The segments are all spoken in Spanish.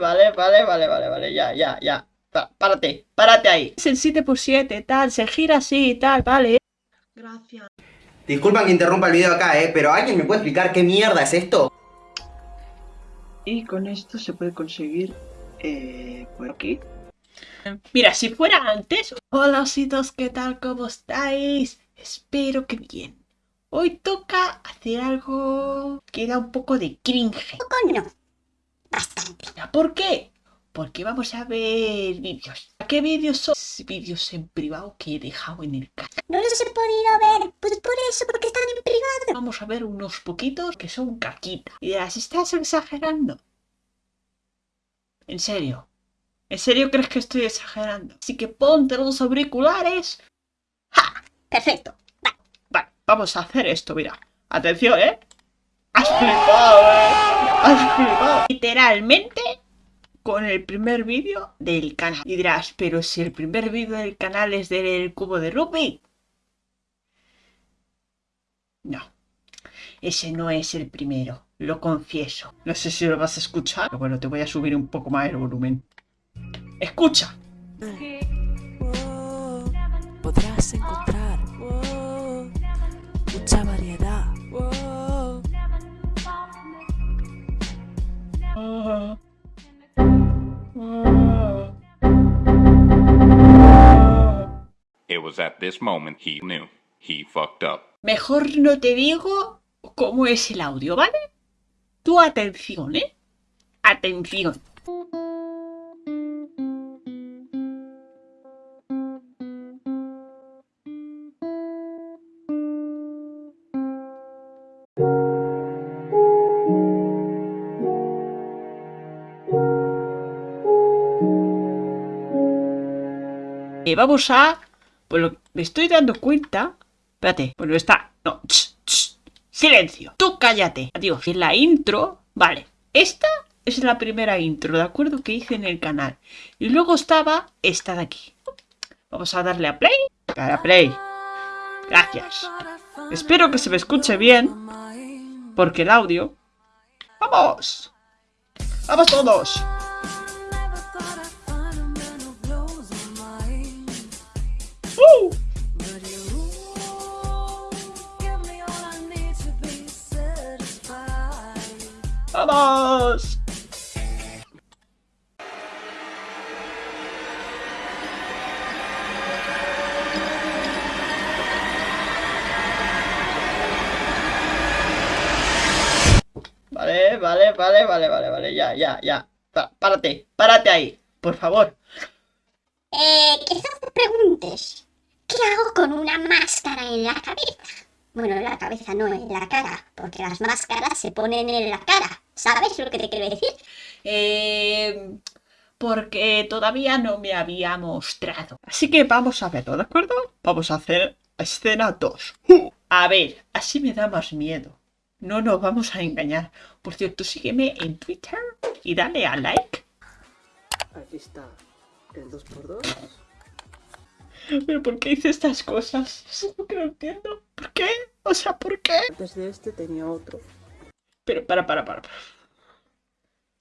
vale, vale, vale, vale, vale, ya, ya, ya. Pa- párate, párate ahí. Es el 7x7, tal, se gira así, tal, vale. Gracias. Disculpan que interrumpa el video acá, eh, pero ¿alguien me puede explicar qué mierda es esto? Y con esto se puede conseguir eh, por aquí. Mira, si fuera antes. Hola ositos, ¿qué tal? ¿Cómo estáis? Espero que bien. Hoy toca hacer algo que da un poco de cringe. Poco no. Bastante. ¿Por qué? Porque vamos a ver vídeos. ¿Qué vídeos son? Vídeos en privado que he dejado en el canal. No los he podido ver. Pues por eso, porque están en privado. Vamos a ver unos poquitos que son caquita. Y dirás, ¿estás exagerando? ¿En serio? ¿En serio crees que estoy exagerando? Así que ponte los auriculares. ¡Ja! Perfecto. Vale, vamos a hacer esto, mira. Atención, ¿eh? Has flipado, ¿eh? Literalmente con el primer vídeo del canal. Y dirás, pero si el primer vídeo del canal es del cubo de rugby. No. Ese no es el primero, lo confieso. No sé si lo vas a escuchar, pero bueno, te voy a subir un poco más el volumen. ¡Escucha! Podrás encontrar mucha variedad. It was at this moment he knew he fucked up. Mejor no te digo cómo es el audio, ¿vale? Tú atención, ¿eh? Atención. Vamos a... Lo- me estoy dando cuenta... Espérate, bueno, está... No, silencio. Tú cállate. Adiós. En la intro... Vale, esta es la primera intro, ¿de acuerdo? Que hice en el canal. Y luego estaba esta de aquí. Vamos a darle a play. Dale a play. Gracias. Espero que se me escuche bien, porque el audio... ¡Vamos! ¡Vamos todos! Vale, ya, ya, ya. Pa- párate, párate ahí, por favor. Eh, quizás te preguntes, ¿qué hago con una máscara en la cabeza? Bueno, en la cabeza no, en la cara, porque las máscaras se ponen en la cara. ¿Sabes lo que te quiero decir? Eh, porque todavía no me había mostrado. Así que vamos a verlo, ¿de acuerdo? Vamos a hacer escena 2. A ver, así me da más miedo. No nos vamos a engañar. Por cierto, sígueme en Twitter y dale a like. Aquí está el 2x2. ¿Pero por qué hice estas cosas? Eso es lo que no entiendo. ¿Por qué? O sea, ¿por qué? Antes de este tenía otro. Pero para, para, para. para.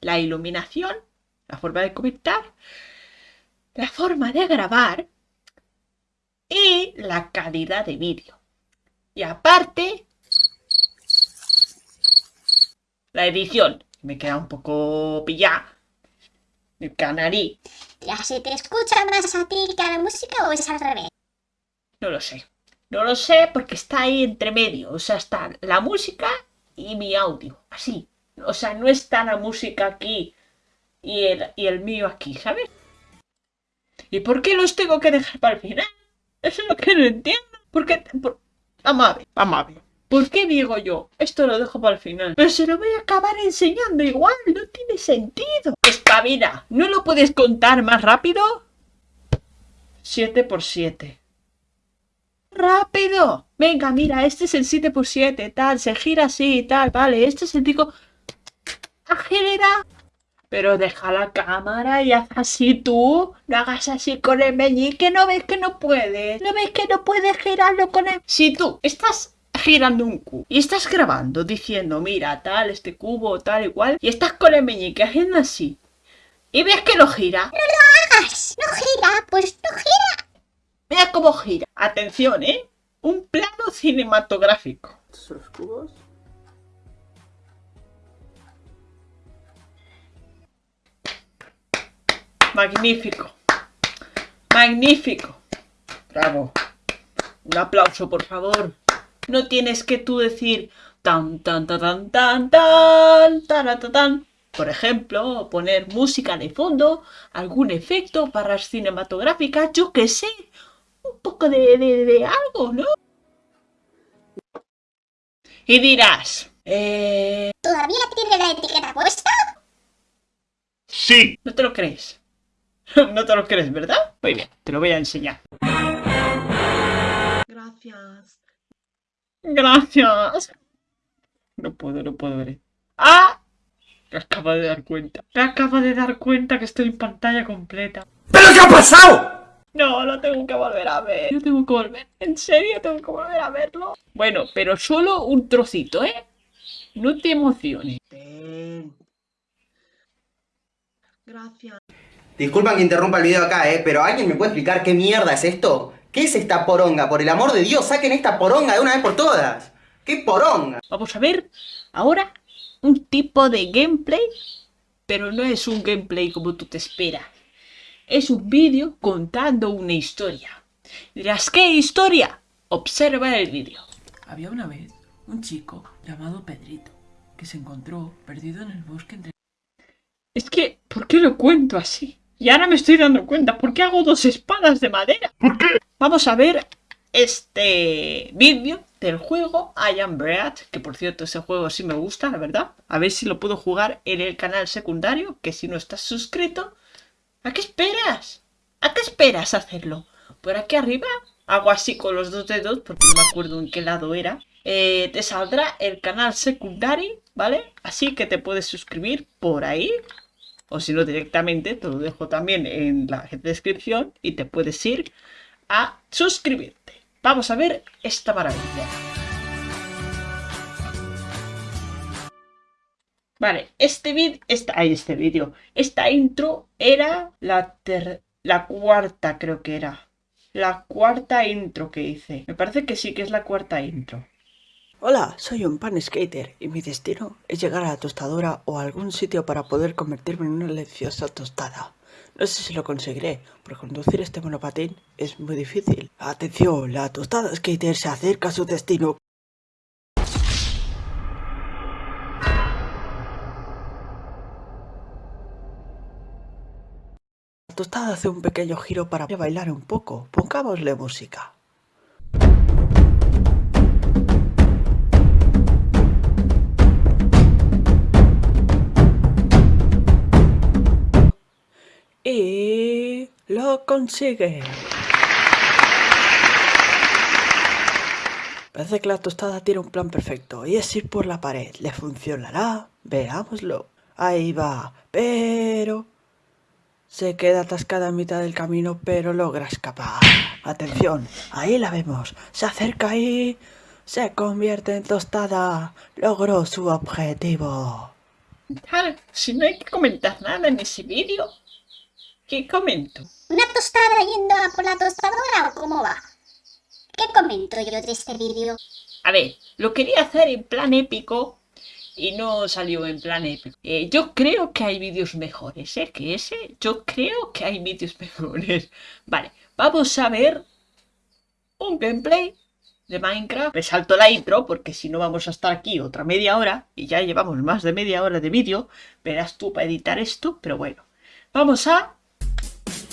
La iluminación, la forma de comentar, la forma de grabar y la calidad de vídeo. Y aparte, la edición. Me queda un poco pillada. El canarí. ¿Ya se te escucha más a ti que a la música o es al revés? No lo sé. No lo sé porque está ahí entre medio. O sea, está la música y mi audio. Así. O sea, no está la música aquí y el, y el mío aquí, ¿sabes? ¿Y por qué los tengo que dejar para el final? Eso es lo que no entiendo. ¿Por qué? por- Vamos a ver, vamos a ver. ¿Por qué digo yo? Esto lo dejo para el final. Pero se lo voy a acabar enseñando igual. No tiene sentido. Espabila. ¿No lo puedes contar más rápido? 7 por 7 ¡Rápido! Venga, mira, este es el 7x7, tal, se gira así, tal, vale, este es el pico... ¡Acelera! Pero deja la cámara y haz así tú. No hagas así con el meñique, ¿no ves que no puedes? ¿No ves que no puedes girarlo con el...? Si tú estás girando un cubo y estás grabando diciendo, mira, tal, este cubo, tal, igual, y estás con el meñique haciendo así, y ves que no gira. ¡Hagas! ¿No gira? Pues no gira. Mira cómo gira. Atención, ¿eh? Un plano cinematográfico. ¿Estos son los cubos? Magnífico. Magnífico. Bravo. Un aplauso, por favor. No tienes que tú decir tan tan tan tan tan tan tan tan. Por ejemplo, poner música de fondo, algún efecto, barras cinematográficas, yo qué sé. Un poco de, de, de algo, ¿no? Y dirás, eh, ¿Todavía tiene la etiqueta puesta? Sí. ¿no te lo crees? no te lo crees, ¿verdad? Muy bien, te lo voy a enseñar. Gracias. Gracias. No puedo, no puedo ver. ¡Ah! Me acabo de dar cuenta. Me acabo de dar cuenta que estoy en pantalla completa. ¿Pero qué ha pasado? No, lo tengo que volver a ver. Yo tengo que volver. En serio, tengo que volver a verlo. Bueno, pero solo un trocito, ¿eh? No te emociones. Gracias. Disculpan que interrumpa el video acá, eh, pero ¿alguien me puede explicar qué mierda es esto? ¿Qué es esta poronga? Por el amor de Dios, saquen esta poronga de una vez por todas. ¿Qué poronga? Vamos a ver ahora un tipo de gameplay, pero no es un gameplay como tú te esperas. Es un vídeo contando una historia. Dirás, ¿qué historia? Observa el vídeo. Había una vez un chico llamado Pedrito que se encontró perdido en el bosque entre Es que, ¿por qué lo cuento así? Y ahora me estoy dando cuenta, ¿por qué hago dos espadas de madera? ¿Por qué? Vamos a ver este vídeo del juego I Am Bread, que por cierto ese juego sí me gusta, la verdad. A ver si lo puedo jugar en el canal secundario, que si no estás suscrito, ¿a qué esperas? ¿A qué esperas hacerlo? Por aquí arriba hago así con los dos dedos, porque no me acuerdo en qué lado era. Eh, te saldrá el canal secundario, ¿vale? Así que te puedes suscribir por ahí. O si no directamente, te lo dejo también en la descripción y te puedes ir a suscribirte. Vamos a ver esta maravilla. Vale, este vídeo, esta, ay, este vídeo, esta intro era la ter- la cuarta, creo que era. La cuarta intro que hice. Me parece que sí que es la cuarta intro. Hola, soy un pan skater y mi destino es llegar a la tostadora o a algún sitio para poder convertirme en una deliciosa tostada. No sé si lo conseguiré, porque conducir este monopatín es muy difícil. Atención, la tostada skater se acerca a su destino. La tostada hace un pequeño giro para bailar un poco. Pongámosle música. Y lo consigue. Parece que la tostada tiene un plan perfecto y es ir por la pared. ¿Le funcionará? Veámoslo. Ahí va. Pero... Se queda atascada a mitad del camino, pero logra escapar. Atención, ahí la vemos. Se acerca y... Se convierte en tostada. Logró su objetivo. Claro, si no hay que comentar nada en ese vídeo, ¿qué comento? ¿Una tostada yendo a por la tostadora o cómo va? ¿Qué comento yo de este vídeo? A ver, lo quería hacer en plan épico y no salió en plan épico. Eh, yo creo que hay vídeos mejores, ¿eh? Que ese, yo creo que hay vídeos mejores. Vale, vamos a ver un gameplay de Minecraft. Me salto la intro porque si no vamos a estar aquí otra media hora y ya llevamos más de media hora de vídeo. Verás tú para editar esto, pero bueno. Vamos a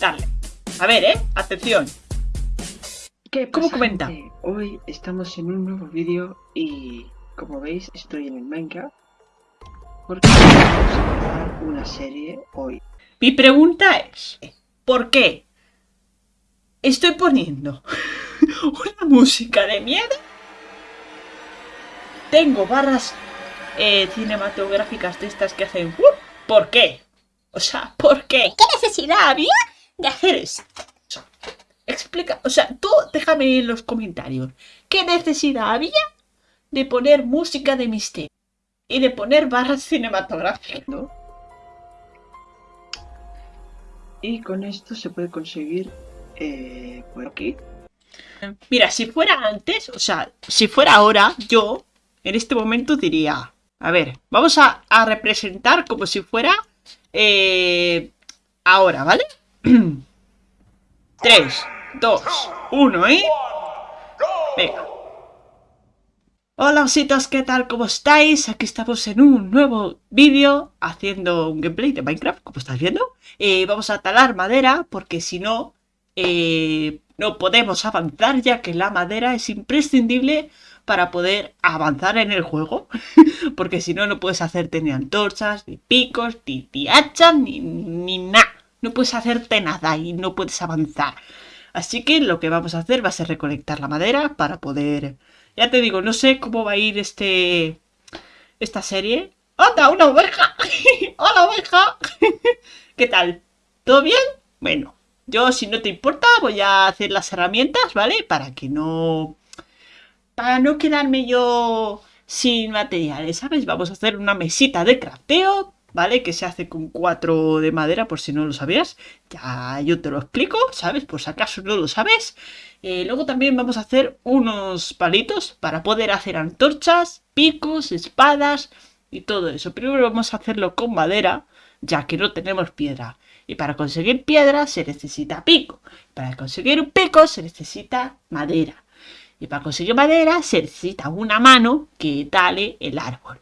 darle. A ver, ¿eh? Atención. ¿Qué ¿Cómo comenta? gente? Hoy estamos en un nuevo vídeo y como veis estoy en el Minecraft porque vamos a empezar una serie hoy. Mi pregunta es, ¿por qué estoy poniendo una música de miedo? Tengo barras eh, cinematográficas de estas que hacen... ¿Por qué? O sea, ¿por qué? ¿Qué necesidad había de hacer eso? Explica, o sea, tú déjame en los comentarios. ¿Qué necesidad había de poner música de misterio? Y de poner barras cinematográficas, ¿no? Y con esto se puede conseguir eh, por aquí. Mira, si fuera antes, o sea, si fuera ahora, yo en este momento diría, a ver, vamos a, a representar como si fuera eh, ahora, ¿vale? 3, 2, 1, ¿eh? Venga. Hola ositos, ¿qué tal? ¿Cómo estáis? Aquí estamos en un nuevo vídeo haciendo un gameplay de Minecraft, como estáis viendo. Eh, vamos a talar madera porque si no, eh, no podemos avanzar ya que la madera es imprescindible para poder avanzar en el juego. porque si no, no puedes hacerte ni antorchas, ni picos, ni, ni hachas, ni, ni nada. No puedes hacerte nada y no puedes avanzar. Así que lo que vamos a hacer va a ser recolectar la madera para poder ya te digo, no sé cómo va a ir este esta serie. ¡Anda, una oveja! ¡Hola, oveja! ¿Qué tal? ¿Todo bien? Bueno, yo si no te importa voy a hacer las herramientas, ¿vale? Para que no... Para no quedarme yo sin materiales, ¿sabes? Vamos a hacer una mesita de crafteo, ¿vale? Que se hace con cuatro de madera, por si no lo sabías. Ya yo te lo explico, ¿sabes? Por si acaso no lo sabes. Eh, luego también vamos a hacer unos palitos para poder hacer antorchas, picos, espadas y todo eso. Primero vamos a hacerlo con madera, ya que no tenemos piedra. Y para conseguir piedra se necesita pico. Para conseguir un pico se necesita madera. Y para conseguir madera se necesita una mano que tale el árbol.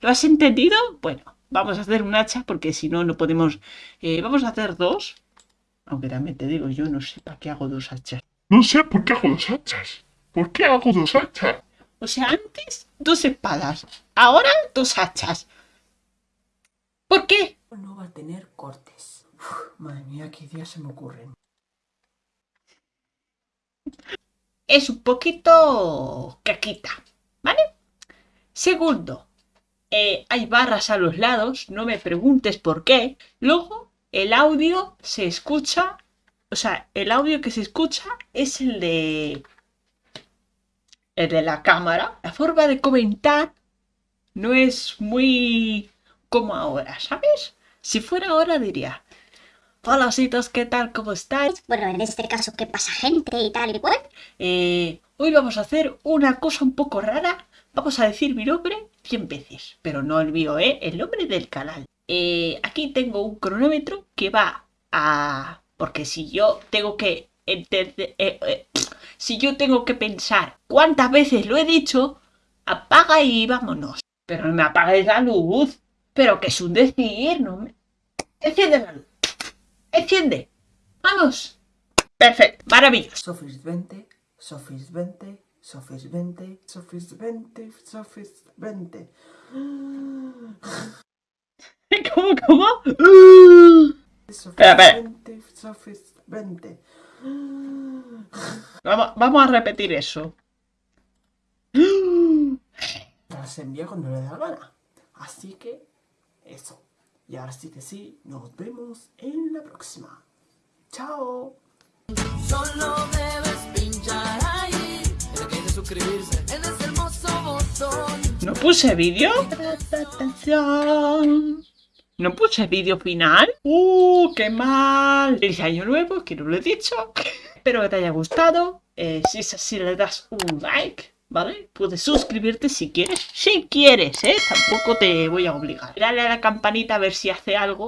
¿Lo has entendido? Bueno, vamos a hacer un hacha porque si no, no podemos... Eh, vamos a hacer dos. Aunque también te digo, yo no sé para qué hago dos hachas. No sé por qué hago dos hachas. ¿Por qué hago dos hachas? O sea, antes dos espadas, ahora dos hachas. ¿Por qué? No va a tener cortes. Uf, madre mía, qué ideas se me ocurren. Es un poquito caquita, ¿vale? Segundo, eh, hay barras a los lados, no me preguntes por qué. Luego, el audio se escucha o sea, el audio que se escucha es el de... El de la cámara. La forma de comentar no es muy como ahora, ¿sabes? Si fuera ahora diría... Hola, ositos, ¿qué tal? ¿Cómo estáis? Bueno, en este caso, ¿qué pasa, gente? Y tal y cual. Eh, hoy vamos a hacer una cosa un poco rara. Vamos a decir mi nombre 100 veces. Pero no el ¿eh? El nombre del canal. Eh, aquí tengo un cronómetro que va a porque si yo tengo que entender, eh, eh, si yo tengo que pensar cuántas veces lo he dicho, apaga y vámonos. Pero no me apagues la luz. Pero que es un decir, no me... Enciende la luz. Enciende. Vamos. Perfecto. Maravilloso. Sofis 20, Sofis 20, Sofis 20, Sofis 20, Sofis 20. ¿Cómo, cómo? Sofis Espera, espera. 20, Sofis 20. Vamos, vamos a repetir eso. Las envía cuando le da la gana. Así que, eso. Y ahora sí que sí, nos vemos en la próxima. ¡Chao! Suscribirse en ese hermoso botón. ¿No puse vídeo? ¿No puse vídeo final? ¡Uh, qué mal! Feliz año nuevo, que no lo he dicho. Espero que te haya gustado. Eh, si es así, le das un like, ¿vale? Puedes suscribirte si quieres. Si quieres, ¿eh? Tampoco te voy a obligar. Dale a la campanita a ver si hace algo.